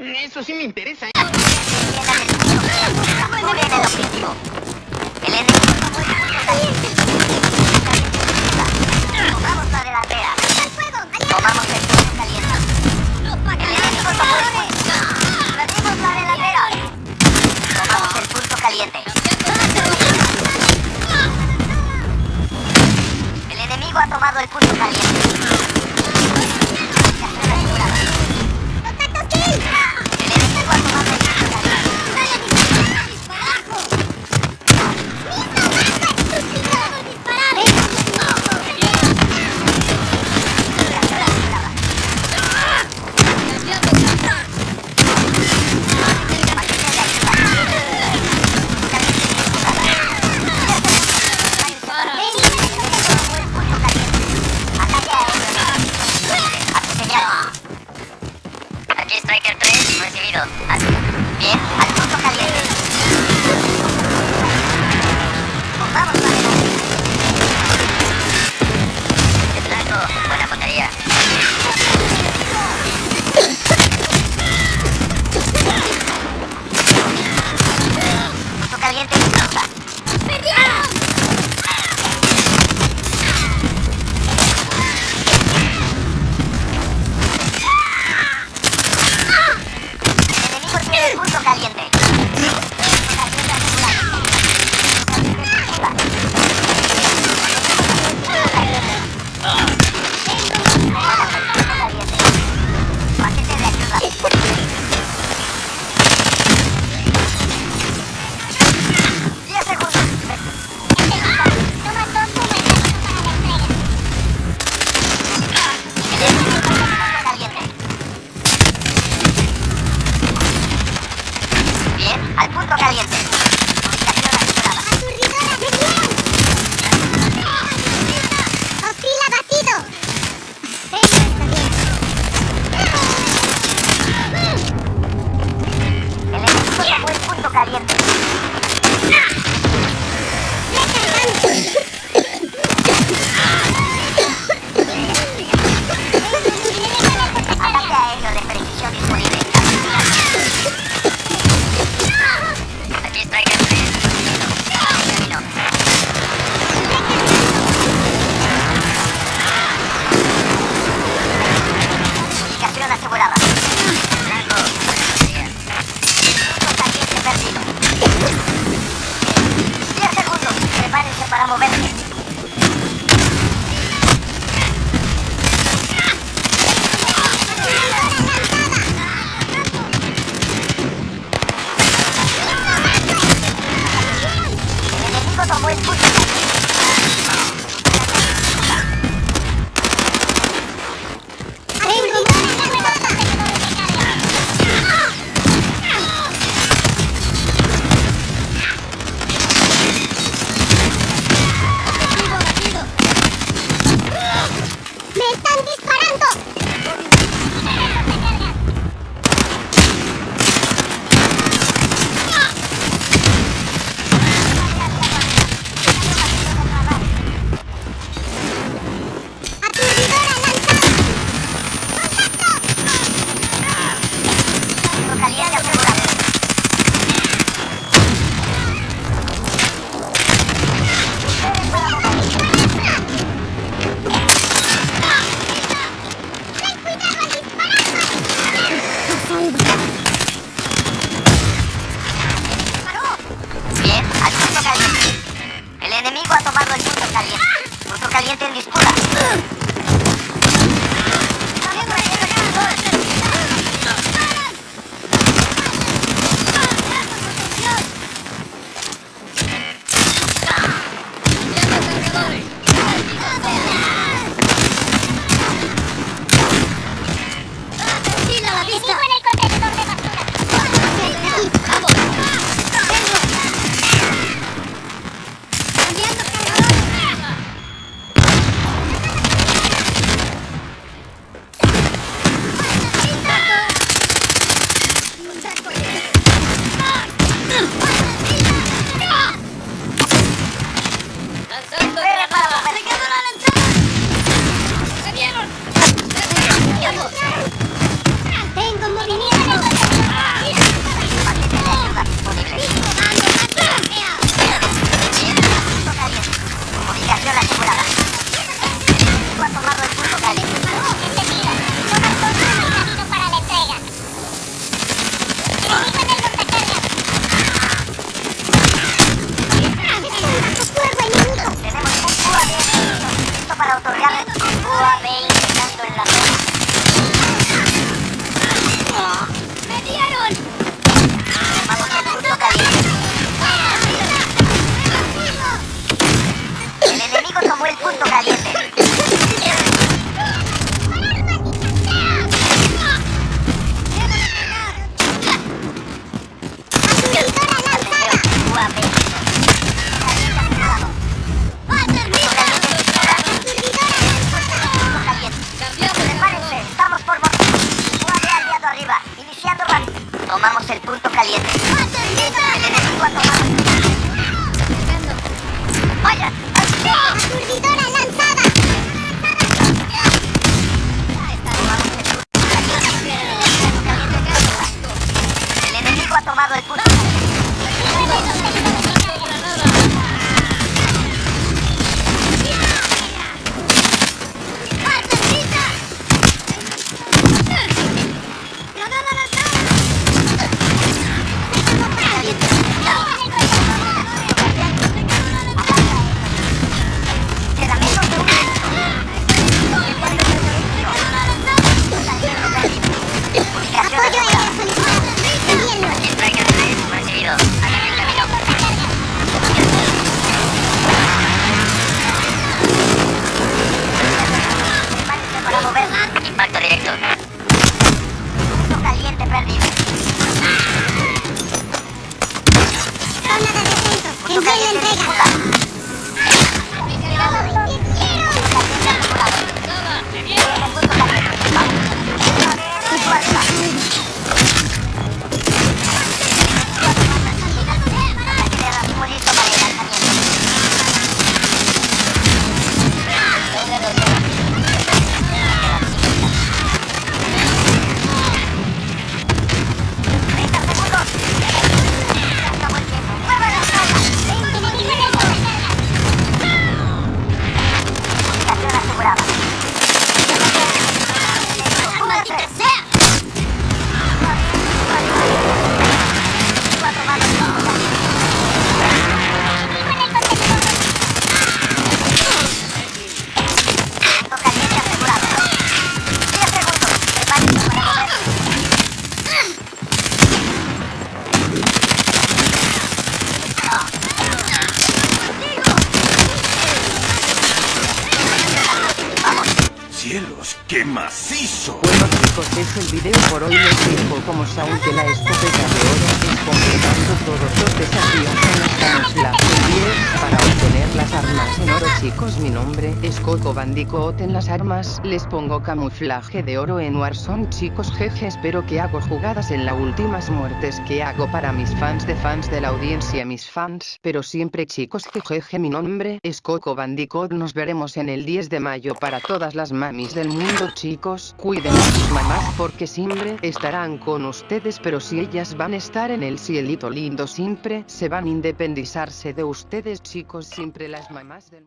Eso sí me interesa, ¿eh? fruto caliente en disputa. ¡Cielos, qué macizo! Bueno chicos es el video por hoy les digo como saben que la escopeta de oro completando todos los desafíos en los camuflaje 10 para obtener las armas en oro chicos mi nombre es Coco Bandicoot en las armas les pongo camuflaje de oro en Warzone chicos jeje espero que hago jugadas en las últimas muertes que hago para mis fans de fans de la audiencia mis fans pero siempre chicos jejeje mi nombre es Coco Bandicoot nos veremos en el 10 de mayo para todas las mamis del mundo. Chicos cuiden a sus mamás porque siempre estarán con ustedes pero si ellas van a estar en el cielito lindo siempre se van a independizarse de ustedes. Chicos siempre las mamás del